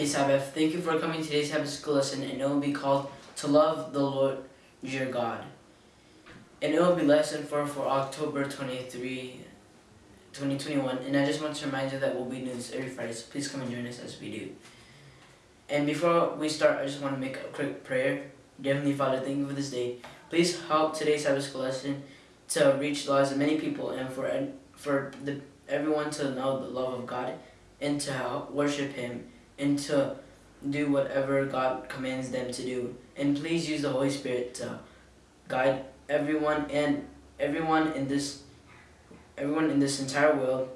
Happy Sabbath. Thank you for coming to today's Sabbath school lesson and it will be called To Love the Lord Your God. And it will be lesson 4 for October 23, 2021. And I just want to remind you that we'll be doing this every Friday, so please come and join us as we do. And before we start, I just want to make a quick prayer. Dear Heavenly Father, thank you for this day. Please help today's Sabbath school lesson to reach the lives of many people and for, for the, everyone to know the love of God and to help worship Him and to do whatever God commands them to do. And please use the Holy Spirit to guide everyone and everyone in this everyone in this entire world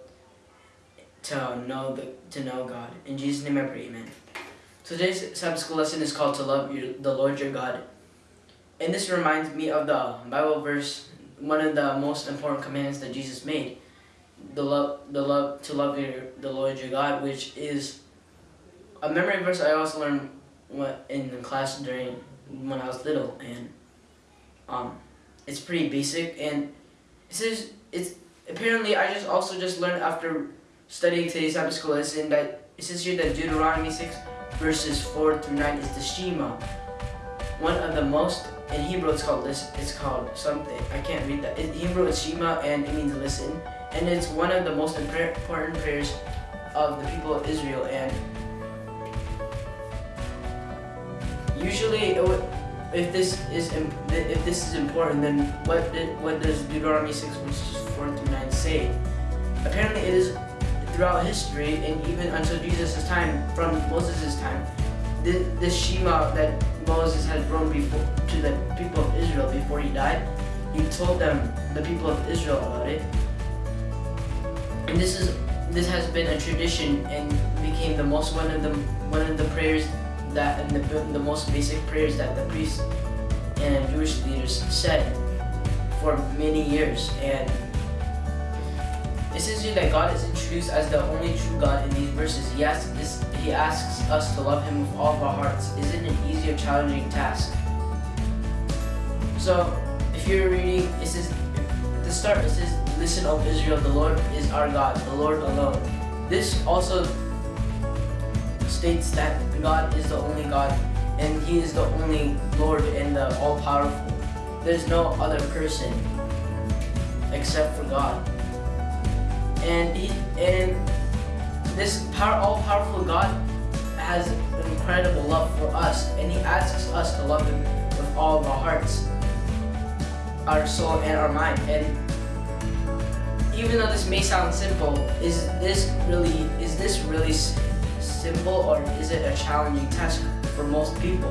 to know the to know God. In Jesus' name I pray, amen. Today's Sabbath school lesson is called to love your, the Lord your God. And this reminds me of the Bible verse, one of the most important commands that Jesus made. The love the love to love your the Lord your God, which is a memory verse I also learned in the class during when I was little, and um, it's pretty basic. And it says it's apparently I just also just learned after studying today's Sabbath school lesson that it says here that Deuteronomy six verses four through nine is the Shema, one of the most in Hebrew it's called listen. It's called something I can't read that. In Hebrew it's Shema and it means listen, and it's one of the most important prayers of the people of Israel and usually if this is if this is important, then what did, what does Deuteronomy six verses four through nine say? Apparently, it is throughout history and even until Jesus' time, from Moses' time, this, this Shema that Moses had brought before to the people of Israel before he died, he told them the people of Israel about it. And this is this has been a tradition and became the most one of the one of the prayers that and the, the most basic prayers that the priests and Jewish leaders said for many years. And here that God is introduced as the only true God in these verses. He asks, this, he asks us to love Him with all of our hearts. Is it an easy or challenging task? So, if you're reading, it says, the start, it says, Listen, O Israel, the Lord is our God, the Lord alone. This also states that God is the only God and He is the only Lord and the all-powerful. There's no other person except for God. And he and this power, all-powerful God has an incredible love for us, and He asks us to love Him with all of our hearts, our soul, and our mind. And even though this may sound simple, is this really is this really simple or is it a challenging task for most people?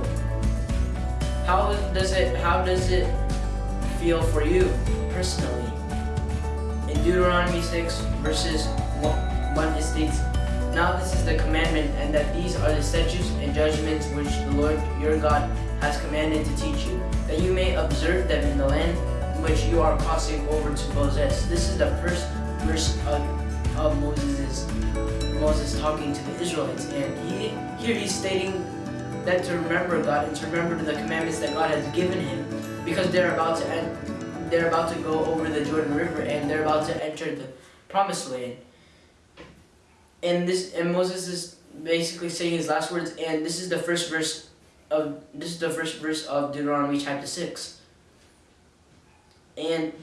How does it how does it feel for you personally? In Deuteronomy 6 verses 1, 1 it states, Now this is the commandment and that these are the statutes and judgments which the Lord your God has commanded to teach you, that you may observe them in the land which you are crossing over to possess. This is the first verse of, of Moses' Moses talking to the Israelites, and he here he's stating that to remember God and to remember the commandments that God has given him, because they're about to end, they're about to go over the Jordan River and they're about to enter the Promised Land. And this and Moses is basically saying his last words, and this is the first verse of this is the first verse of Deuteronomy chapter six. And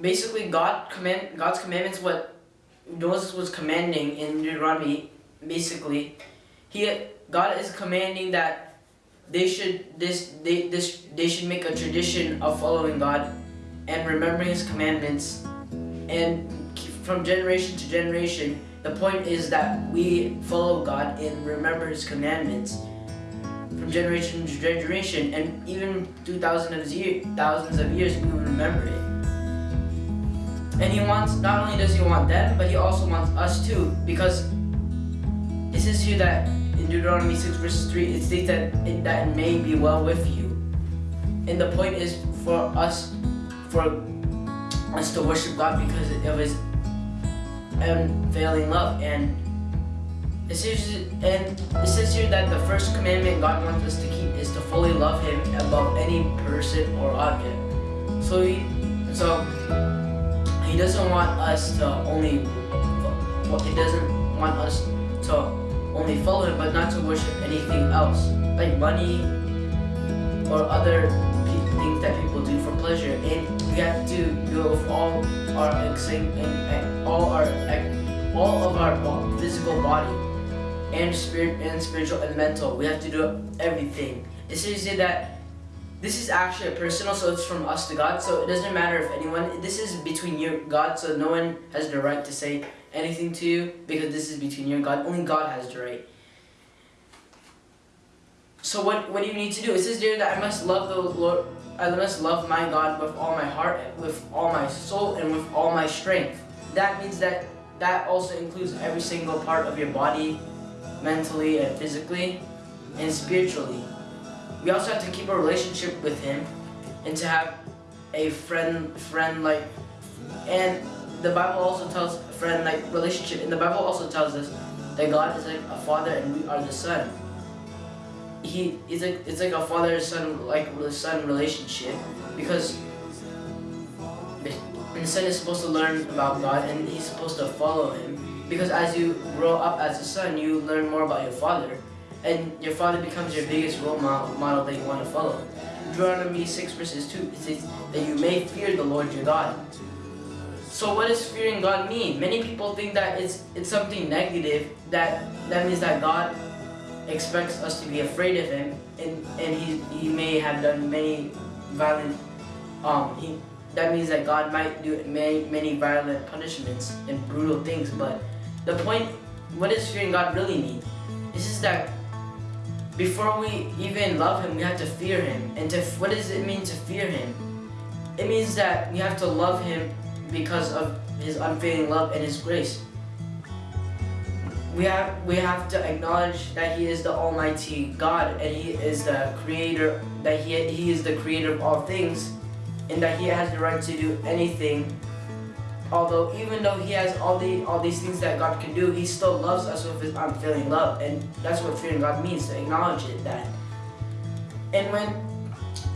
basically, God command God's commandments what Moses was commanding in Deuteronomy, basically, he God is commanding that they should this they this they should make a tradition of following God and remembering His commandments, and from generation to generation. The point is that we follow God and remember His commandments from generation to generation, and even through thousands of years, thousands of years, we remember it. And he wants, not only does he want them, but he also wants us too. Because it says here that in Deuteronomy 6 verses 3, it states that it, that it may be well with you. And the point is for us, for us to worship God because it of his unfailing love. And it says, and it says here that the first commandment God wants us to keep is to fully love him above any person or object. So he, so he doesn't want us to only, well, he doesn't want us to only follow him, but not to worship anything else, like money or other things that people do for pleasure. And we have to do with all our all our all of our physical body and spirit and spiritual and mental. We have to do everything. It says that this is actually a personal, so it's from us to God. So it doesn't matter if anyone. This is between you and God. So no one has the right to say anything to you because this is between you and God. Only God has the right. So what, what do you need to do? It says there that I must love the Lord, I must love my God with all my heart, with all my soul, and with all my strength. That means that that also includes every single part of your body, mentally and physically, and spiritually. We also have to keep a relationship with Him, and to have a friend, friend like, and the Bible also tells friend like relationship. And the Bible also tells us that God is like a father and we are the son. He is like it's like a father son like son relationship because the son is supposed to learn about God and he's supposed to follow him because as you grow up as a son you learn more about your father and your father becomes your biggest role model that you want to follow. Deuteronomy 6 verses 2 says that you may fear the Lord your God so what does fearing God mean? Many people think that it's it's something negative, that that means that God expects us to be afraid of him and, and he, he may have done many violent um he that means that God might do many many violent punishments and brutal things but the point what does fearing God really mean? This is that before we even love him we have to fear him and to what does it mean to fear him? It means that we have to love him because of his unfailing love and his grace. We have, we have to acknowledge that he is the almighty God and he is the creator, that he, he is the creator of all things and that he has the right to do anything although even though he has all the all these things that God can do, he still loves us with his unfailing love. And that's what fearing God means, to acknowledge it that. And when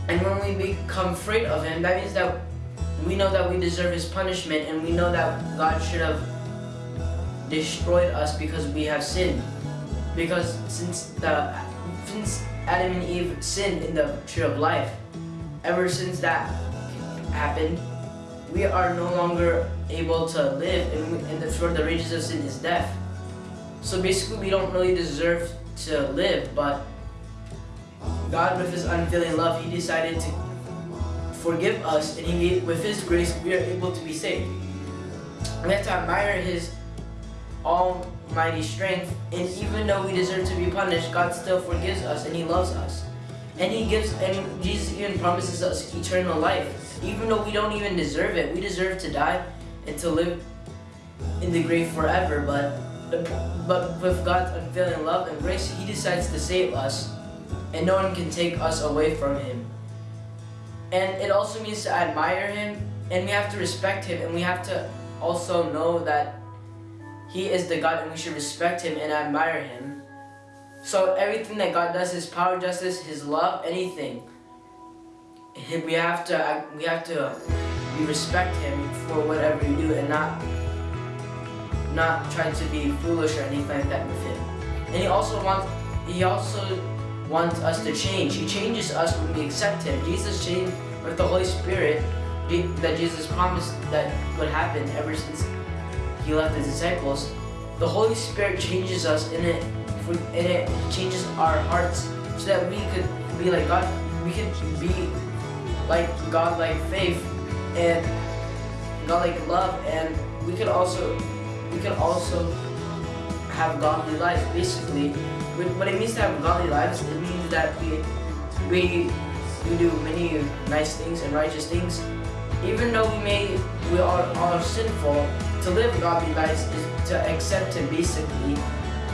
and when we become afraid of him, that means that we know that we deserve his punishment and we know that God should have destroyed us because we have sinned. Because since the since Adam and Eve sinned in the tree of life, ever since that happened, we are no longer able to live and, the, for the wages of sin is death. So basically we don't really deserve to live, but God with his unfailing love, he decided to forgive us, and he, with His grace, we are able to be saved. We have to admire His almighty strength, and even though we deserve to be punished, God still forgives us, and He loves us. And He gives, and Jesus even promises us eternal life. Even though we don't even deserve it, we deserve to die and to live in the grave forever, but but with God's unfailing love and grace, He decides to save us, and no one can take us away from Him. And it also means to admire him and we have to respect him and we have to also know that he is the God and we should respect him and admire him. So everything that God does, his power, justice, his love, anything, we have to we have to uh, we respect him for whatever he do and not not try to be foolish or anything like that with him. And he also wants he also wants us to change. He changes us when we accept Him. Jesus changed with the Holy Spirit that Jesus promised that would happen ever since He left His disciples. The Holy Spirit changes us in it, and it changes our hearts so that we could be like God. We could be like God-like faith and God-like love, and we could also we could also have godly life. Basically, what it means to have godly lives, it means that we, we, we do many nice things and righteous things. Even though we may, we are, are sinful, to live godly lives is to accept Him basically,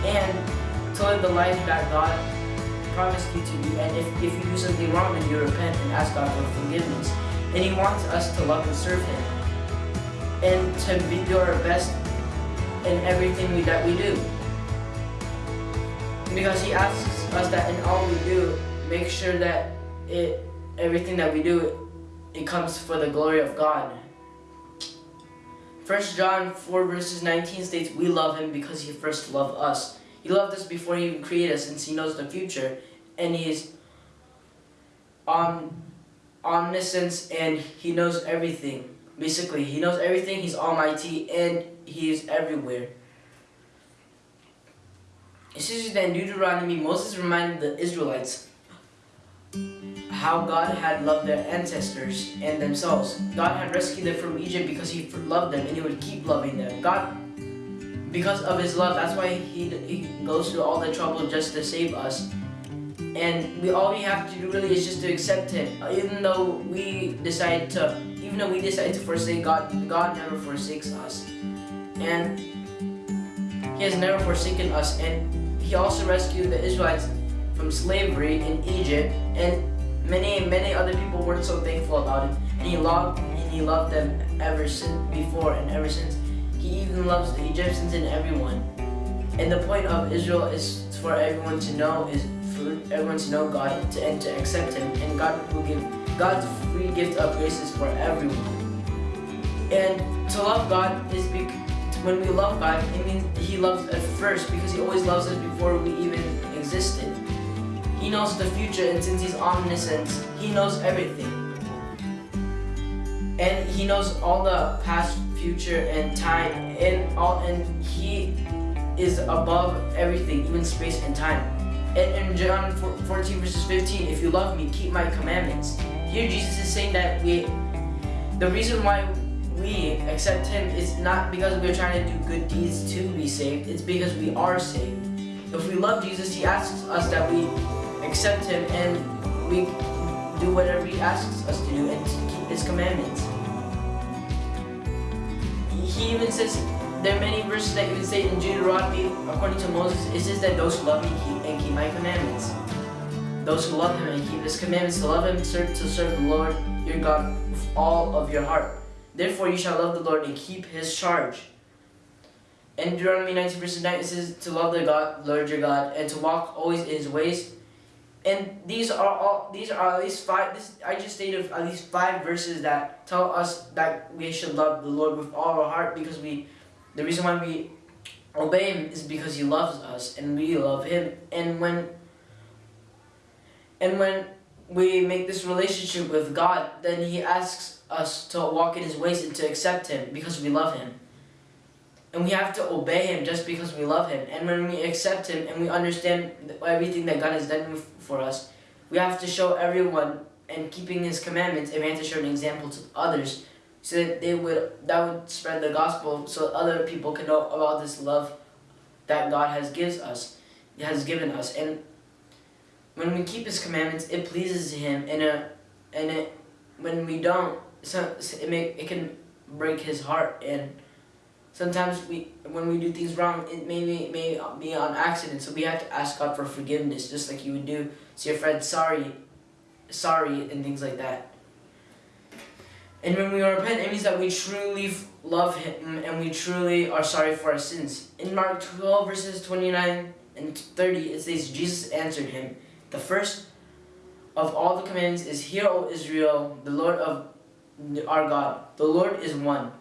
and to live the life that God promised you to do. And if, if you do something wrong, then you repent and ask God for forgiveness. And He wants us to love and serve Him. And to be, do our best in everything we, that we do. Because he asks us that in all we do, make sure that it everything that we do, it comes for the glory of God. 1 John 4 verses 19 states, We love him because he first loved us. He loved us before He even created us, since He knows the future, and He's um, omniscience and He knows everything. Basically, He knows everything. He's Almighty and He is everywhere. It says that in Deuteronomy, Moses reminded the Israelites how God had loved their ancestors and themselves. God had rescued them from Egypt because He loved them and He would keep loving them. God, because of His love, that's why He, he goes through all the trouble just to save us. And we all we have to do really is just to accept Him. Uh, even though we decide to, even though we decide to forsake God, God never forsakes us. And He has never forsaken us. And he also rescued the Israelites from slavery in Egypt, and many, many other people weren't so thankful about it. And he loved, and he loved them ever since before and ever since. He even loves the Egyptians and everyone. And the point of Israel is for everyone to know is for everyone to know God to, and to accept Him, and God will give God's free gift of grace is for everyone. And to love God is when we love God, it means He loves us first because He always loves us before we even existed. He knows the future, and since He's omniscient, He knows everything. And He knows all the past, future, and time, and all, and He is above everything, even space and time. And in John 14 verses 15, if you love me, keep my commandments. Here Jesus is saying that we, the reason why we accept Him is not because we're trying to do good deeds to be saved, it's because we are saved. If we love Jesus, He asks us that we accept Him and we do whatever He asks us to do and keep His commandments. He even says, there are many verses that even say in Deuteronomy, according to Moses, it says that those who love me keep and keep my commandments. Those who love Him and keep His commandments, to love Him, serve, to serve the Lord your God with all of your heart. Therefore you shall love the Lord and keep his charge. In Deuteronomy 19 verse 9 it says to love the God, Lord your God, and to walk always in his ways. And these are all these are at least five this I just stated at least five verses that tell us that we should love the Lord with all our heart because we the reason why we obey him is because he loves us and we love him. And when and when we make this relationship with God, then he asks us to walk in his ways and to accept him because we love him. And we have to obey him just because we love him. And when we accept him and we understand everything that God has done for us, we have to show everyone and keeping his commandments and we have to show an example to others so that they would that would spread the gospel so other people can know about this love that God has gives us has given us and when we keep his commandments it pleases him and uh, and it when we don't so, it may it can break his heart and sometimes we when we do things wrong it may be, may be on accident so we have to ask God for forgiveness just like you would do to your friend sorry sorry and things like that and when we repent it means that we truly love him and we truly are sorry for our sins in Mark 12 verses 29 and 30 it says Jesus answered him the first of all the commandments is hear O Israel the Lord of our God. The Lord is one.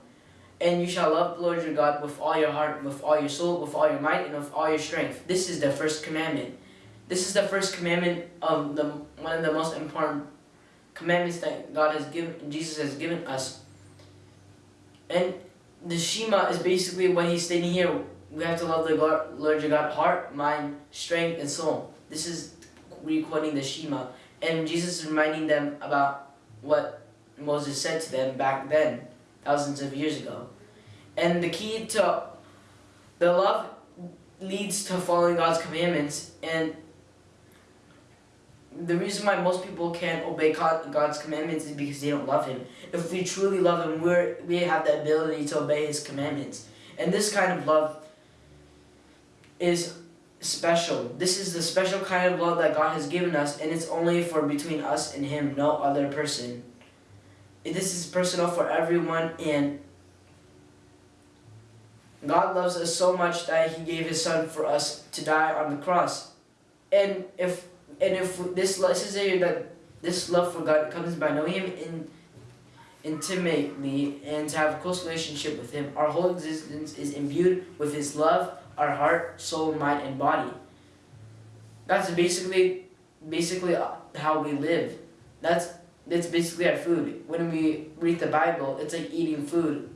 And you shall love the Lord your God with all your heart, with all your soul, with all your might, and with all your strength. This is the first commandment. This is the first commandment of the one of the most important commandments that God has given, Jesus has given us. And the Shema is basically what he's stating here. We have to love the Lord your God, heart, mind, strength, and soul. This is re-quoting the Shema. And Jesus is reminding them about what Moses said to them back then, thousands of years ago. And the key to the love leads to following God's commandments and the reason why most people can't obey God's commandments is because they don't love Him. If we truly love Him, we we have the ability to obey His commandments. And this kind of love is special. This is the special kind of love that God has given us, and it's only for between us and Him, no other person this is personal for everyone and God loves us so much that he gave his son for us to die on the cross. And if and if this says here that this love for God comes by knowing him in intimately and to have a close relationship with Him. Our whole existence is imbued with His love, our heart, soul, mind, and body. That's basically basically how we live. That's that's basically our food. When we read the Bible, it's like eating food.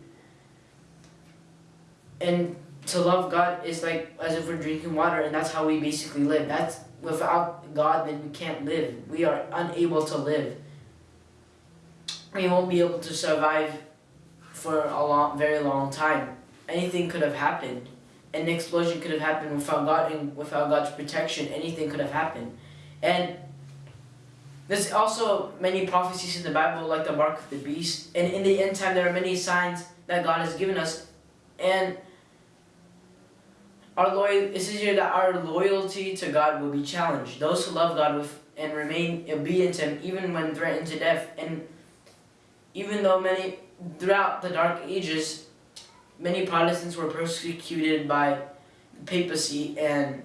And to love God is like as if we're drinking water, and that's how we basically live. That's without God, then we can't live. We are unable to live we won't be able to survive for a long, very long time. Anything could have happened. An explosion could have happened without God and without God's protection. Anything could have happened. And there's also many prophecies in the Bible, like the mark of the beast. And in the end time, there are many signs that God has given us. And our loyal, it says here that our loyalty to God will be challenged. Those who love God with, and remain obedient to Him, even when threatened to death, and even though many, throughout the Dark Ages, many Protestants were persecuted by the papacy and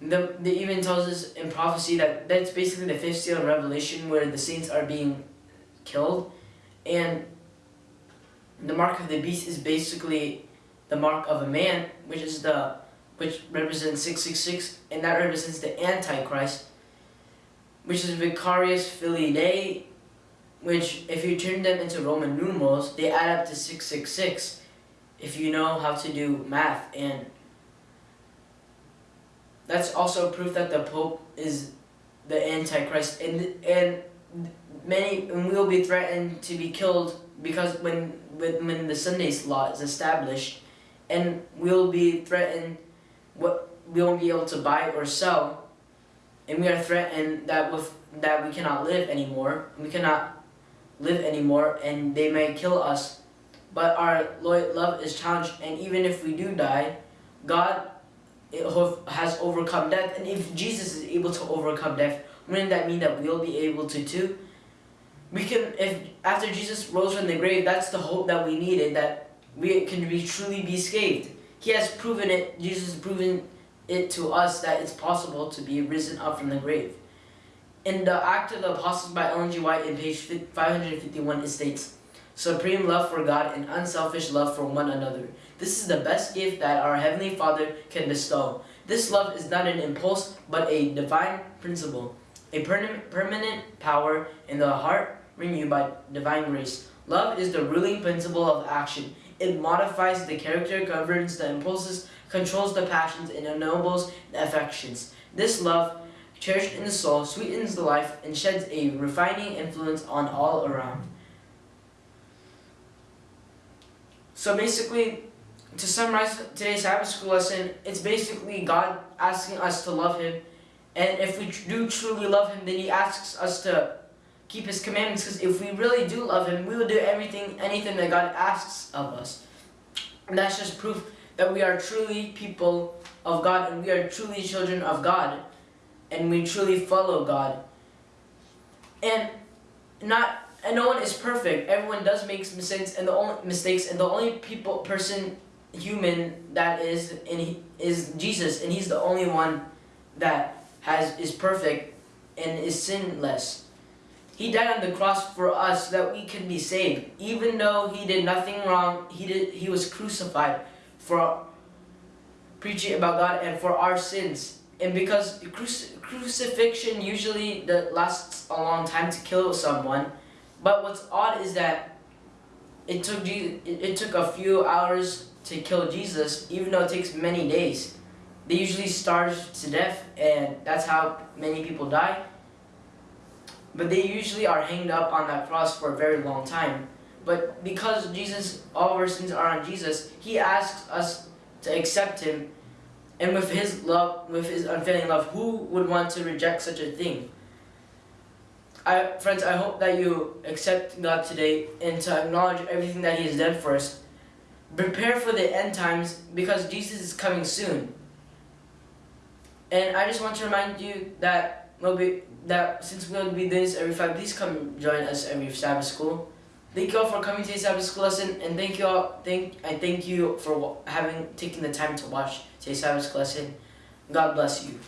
the, the even tells us in prophecy that that's basically the fifth seal of Revelation where the saints are being killed and the mark of the beast is basically the mark of a man which is the which represents 666 and that represents the Antichrist which is Vicarius Filii Dei which if you turn them into Roman numerals, they add up to 666 if you know how to do math. And that's also proof that the Pope is the Antichrist. And, and many will be threatened to be killed because when, when, when the Sundays law is established, and we'll be threatened, what we won't be able to buy or sell, and we are threatened that with that we cannot live anymore. We cannot live anymore and they may kill us. But our love is challenged and even if we do die, God has overcome death. And if Jesus is able to overcome death, wouldn't that mean that we'll be able to too? We can, if after Jesus rose from the grave, that's the hope that we needed, that we can be truly be saved. He has proven it, Jesus has proven it to us that it's possible to be risen up from the grave. In the Act of the Apostles by Ellen G. White in page 551 it states, Supreme love for God and unselfish love for one another. This is the best gift that our Heavenly Father can bestow. This love is not an impulse, but a divine principle, a per permanent power in the heart renewed by divine grace. Love is the ruling principle of action. It modifies the character, governs the impulses, controls the passions, and ennobles the affections. This love cherished in the soul, sweetens the life, and sheds a refining influence on all around. So basically, to summarize today's Sabbath school lesson, it's basically God asking us to love Him. And if we do truly love Him, then He asks us to keep His commandments. Because if we really do love Him, we will do everything, anything that God asks of us. And that's just proof that we are truly people of God and we are truly children of God and we truly follow God. And not and no one is perfect. Everyone does make mistakes and the only mistakes and the only people person human that is and he, is Jesus and he's the only one that has is perfect and is sinless. He died on the cross for us that we can be saved. Even though he did nothing wrong, he did he was crucified for preaching about God and for our sins and because crucifixion usually lasts a long time to kill someone, but what's odd is that it took it, it took a few hours to kill Jesus, even though it takes many days. They usually starve to death, and that's how many people die. But they usually are hanged up on that cross for a very long time. But because Jesus, all our sins are on Jesus, He asks us to accept Him and with his love, with his unfailing love, who would want to reject such a thing? I, friends, I hope that you accept God today and to acknowledge everything that He has done for us. Prepare for the end times because Jesus is coming soon. And I just want to remind you that we'll be that since we'll be doing this every five, please come join us every Sabbath school. Thank you all for coming to the Sabbath school lesson, and thank you all. Thank I thank you for having taken the time to watch today's Sabbath school lesson. God bless you.